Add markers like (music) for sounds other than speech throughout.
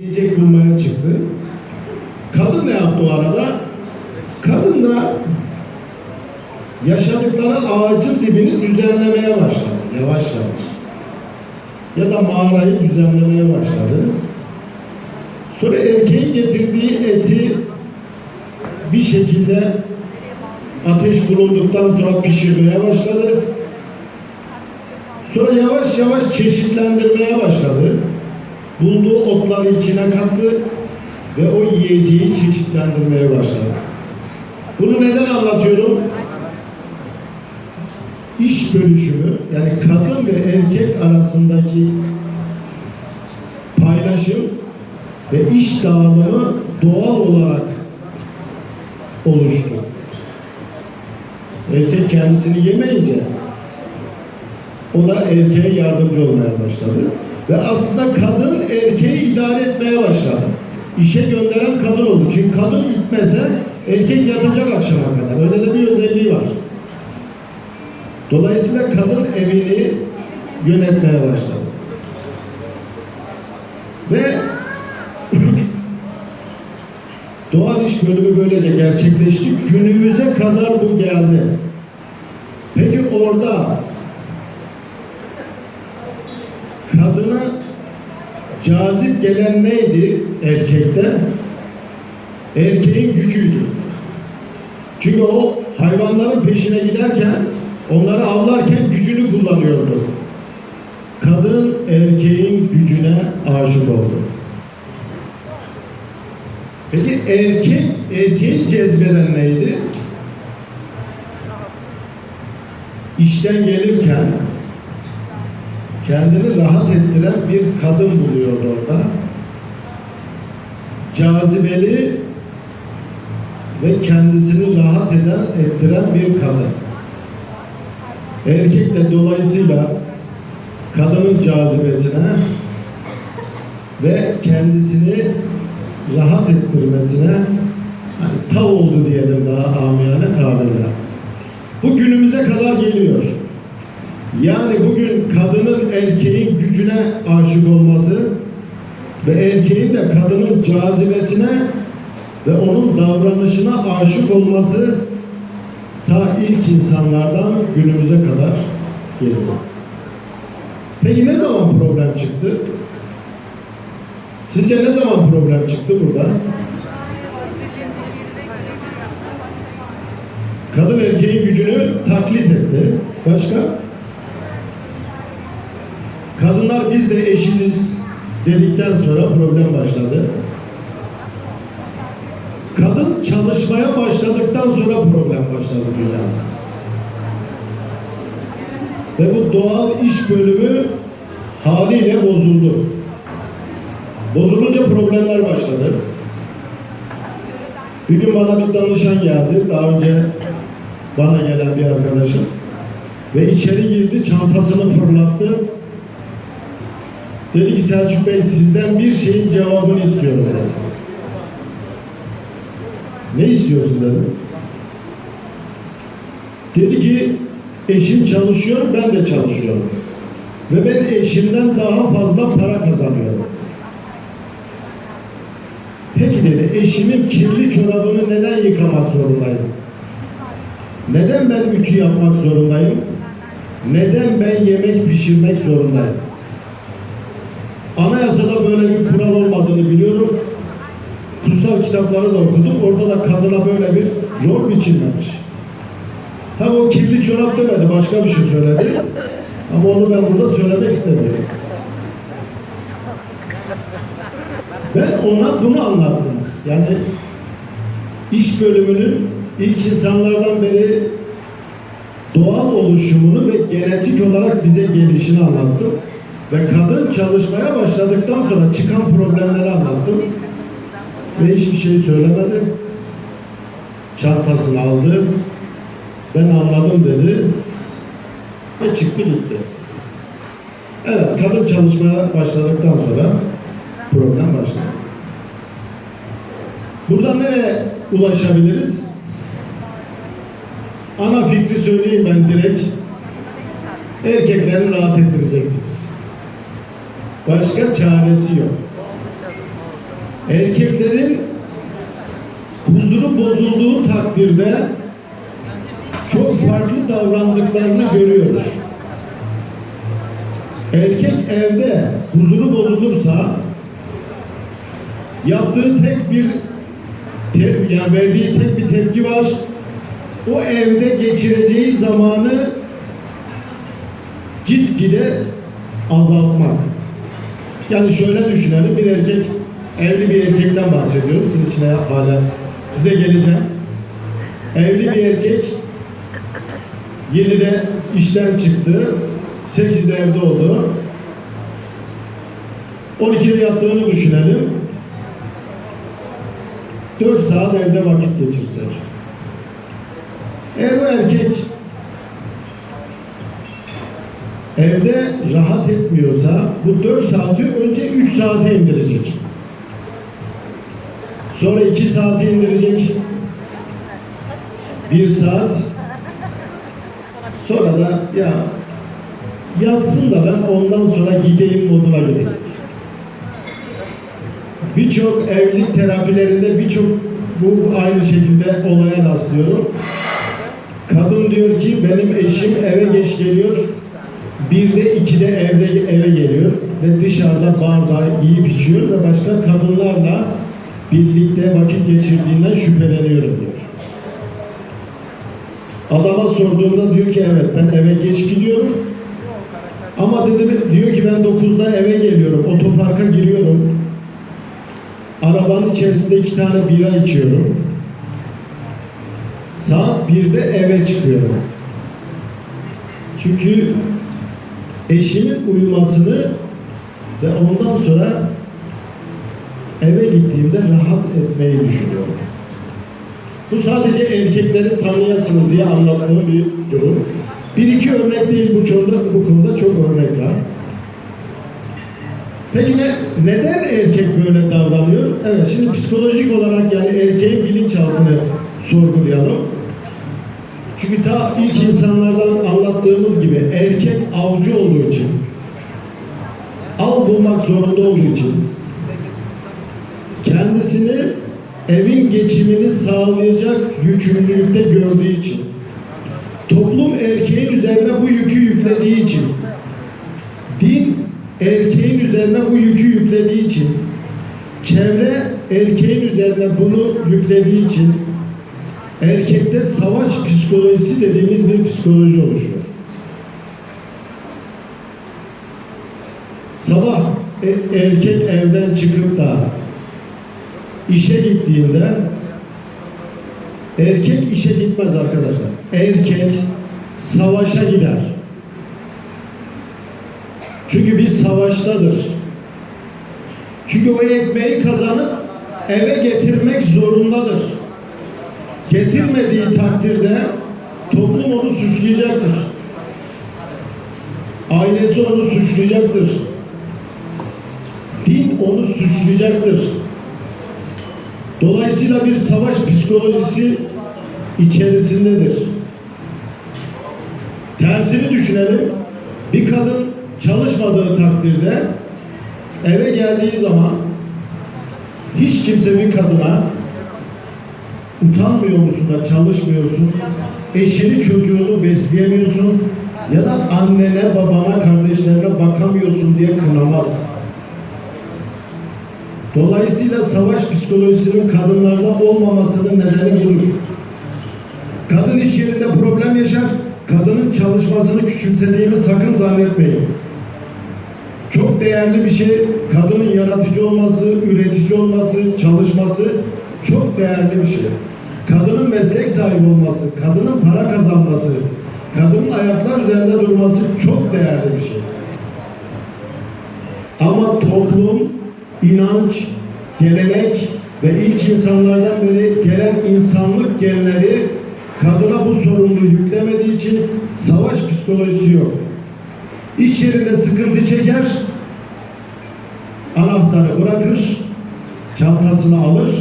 Yiyecek bulmaya çıktı. Kadın ne yaptı o arada? Kadın da yaşadıkları ağacın dibini düzenlemeye başladı. Yavaş yavaş. Ya da mağarayı düzenlemeye başladı. Sonra erkeğin getirdiği eti bir şekilde ateş bulunduktan sonra pişirmeye başladı. Sonra yavaş yavaş çeşitlendirmeye başladı. Bulduğu otları içine kattı ve o yiyeceği çeşitlendirmeye başladı. Bunu neden anlatıyorum? İş bölüşümü yani kadın ve erkek arasındaki paylaşım ve iş dağılımı doğal olarak oluştu. Erkek kendisini yemeyince o da erkeğe yardımcı olmaya başladı. Ve aslında kadın erkeği idare etmeye başladı. İşe gönderen kadın oldu. Çünkü kadın gitmese erkek yatacak akşama kadar. Öyle de bir özelliği var. Dolayısıyla kadın evini yönetmeye başladı. Ve (laughs) doğal iş bölümü böylece gerçekleşti. Günümüze kadar bu geldi. Peki orada kadına cazip gelen neydi erkekte? Erkeğin gücüydü. Çünkü o hayvanların peşine giderken, onları avlarken gücünü kullanıyordu. Kadın erkeğin gücüne aşık oldu. Peki erkek, erkeği cezbeden neydi? İşten gelirken kendini rahat ettiren bir kadın buluyordu orada. Cazibeli ve kendisini rahat eden, ettiren bir kadın. Erkek de dolayısıyla kadının cazibesine ve kendisini rahat ettirmesine hani tav oldu diyelim daha amiyane tabirle. Bu günümüze kadar geliyor. Yani bugün kadının erkeğin gücüne aşık olması ve erkeğin de kadının cazibesine ve onun davranışına aşık olması ta ilk insanlardan günümüze kadar geliyor. Peki ne zaman problem çıktı? Sizce ne zaman problem çıktı burada? Kadın erkeğin gücünü taklit etti. Başka? Kadınlar biz de eşiniz dedikten sonra problem başladı. Kadın çalışmaya başladıktan sonra problem başladı dünyada. Ve bu doğal iş bölümü haliyle bozuldu. Bozulunca problemler başladı. Bir gün bana bir danışan geldi. Daha önce bana gelen bir arkadaşım. Ve içeri girdi, çantasını fırlattı. Dedi ki Selçuk Bey sizden bir şeyin cevabını istiyorum dedi. Ne istiyorsun dedim. Dedi ki eşim çalışıyor, ben de çalışıyorum. Ve ben eşimden daha fazla para kazanıyorum. Peki dedi, eşimin kirli çorabını neden yıkamak zorundayım? Neden ben ütü yapmak zorundayım? Neden ben yemek pişirmek zorundayım? Kitapları da okudum. Orada da kadına böyle bir rol biçilmemiş. Tabi o kirli çorap demedi, başka bir şey söyledi. Ama onu ben burada söylemek istemiyorum. Ben ona bunu anlattım. Yani iş bölümünün ilk insanlardan beri doğal oluşumunu ve genetik olarak bize gelişini anlattım. Ve kadın çalışmaya başladıktan sonra çıkan problemleri anlattım. Ve hiçbir şey söylemedi. Çantasını aldı. Ben anladım dedi. Ve çıktı gitti. Evet, kadın çalışmaya başladıktan sonra problem başladı. Buradan nereye ulaşabiliriz? Ana fikri söyleyeyim ben direkt. Erkekleri rahat ettireceksiniz. Başka çaresi yok. Erkeklerin huzuru bozulduğu takdirde çok farklı davrandıklarını görüyoruz. Erkek evde huzuru bozulursa yaptığı tek bir te- yani verdiği tek bir tepki var. O evde geçireceği zamanı gitgide azaltmak. Yani şöyle düşünelim bir erkek evli bir erkekten bahsediyorum. Sizin içine hala size geleceğim. Evli bir erkek 7'de işten çıktı. 8'de evde oldu. 12'de yattığını düşünelim. 4 saat evde vakit geçirecek. Eğer o erkek evde rahat etmiyorsa bu 4 saati önce 3 saate indirecek. Sonra 2 saate indirecek. 1 saat. Sonra da ya yatsın da ben ondan sonra gideyim moduna gidecek. Birçok evlilik terapilerinde birçok bu aynı şekilde olaya rastlıyorum. Kadın diyor ki benim eşim eve geç geliyor. Bir de iki de evde eve geliyor ve dışarıda barda yiyip içiyor ve başka kadınlarla birlikte vakit geçirdiğinden şüpheleniyorum diyor. Adama sorduğumda diyor ki evet ben eve geç gidiyorum. Ama dedi diyor ki ben 9'da eve geliyorum. Otoparka giriyorum. Arabanın içerisinde iki tane bira içiyorum. Saat 1'de eve çıkıyorum. Çünkü eşimin uyumasını ve ondan sonra eve gittiğimde rahat etmeyi düşünüyorum. Bu sadece erkekleri tanıyasınız diye anlattığım bir durum. Bir iki örnek değil bu konuda, bu konuda çok örnek var. Peki ne, neden erkek böyle davranıyor? Evet şimdi psikolojik olarak yani erkeğin bilinçaltını sorgulayalım. Çünkü ta ilk insanlardan anlattığımız gibi erkek avcı olduğu için, av bulmak zorunda olduğu için, kendisini evin geçimini sağlayacak yükümlülükte gördüğü için, toplum erkeğin üzerine bu yükü yüklediği için, din erkeğin üzerine bu yükü yüklediği için, çevre erkeğin üzerine bunu yüklediği için, erkekte savaş psikolojisi dediğimiz bir psikoloji oluşuyor. Sabah e- erkek evden çıkıp da işe gittiğinde erkek işe gitmez arkadaşlar. Erkek savaşa gider. Çünkü bir savaştadır. Çünkü o ekmeği kazanıp eve getirmek zorundadır. Getirmediği takdirde toplum onu suçlayacaktır. Ailesi onu suçlayacaktır. Din onu suçlayacaktır. Dolayısıyla bir savaş psikolojisi içerisindedir. Tersini düşünelim. Bir kadın çalışmadığı takdirde eve geldiği zaman hiç kimse bir kadına utanmıyor musun da çalışmıyorsun, eşini çocuğunu besleyemiyorsun ya da annene, babana, kardeşlerine bakamıyorsun diye kınamaz. Dolayısıyla savaş psikolojisinin kadınlarda olmamasının nedeni budur. Kadın iş yerinde problem yaşar, kadının çalışmasını küçümsediğimi sakın zannetmeyin. Çok değerli bir şey, kadının yaratıcı olması, üretici olması, çalışması çok değerli bir şey. Kadının meslek sahibi olması, kadının para kazanması, kadının ayaklar üzerinde durması çok değerli bir şey. Ama toplum, inanç, gelenek ve ilk insanlardan beri gelen insanlık genleri kadına bu sorumluluğu yüklemediği için savaş psikolojisi yok. İş yerinde sıkıntı çeker, anahtarı bırakır, çantasını alır,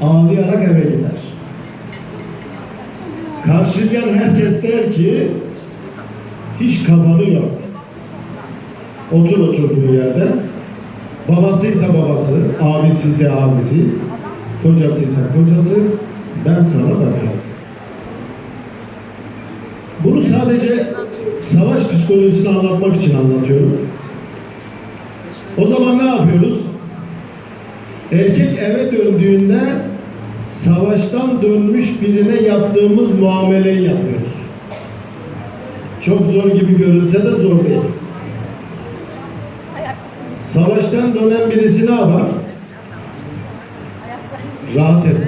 ağlayarak eve gider. Karşılayan herkes der ki hiç kafanı yok. Otur oturduğu yerde. Babasıysa babası, abisi ise abisi, kocası ise kocası, ben sana bakarım. Bunu sadece savaş psikolojisini anlatmak için anlatıyorum. O zaman ne yapıyoruz? Erkek eve döndüğünde savaştan dönmüş birine yaptığımız muameleyi yapıyoruz. Çok zor gibi görünse de zor değil. Savaştan dönen birisi ne yapar? Rahat et.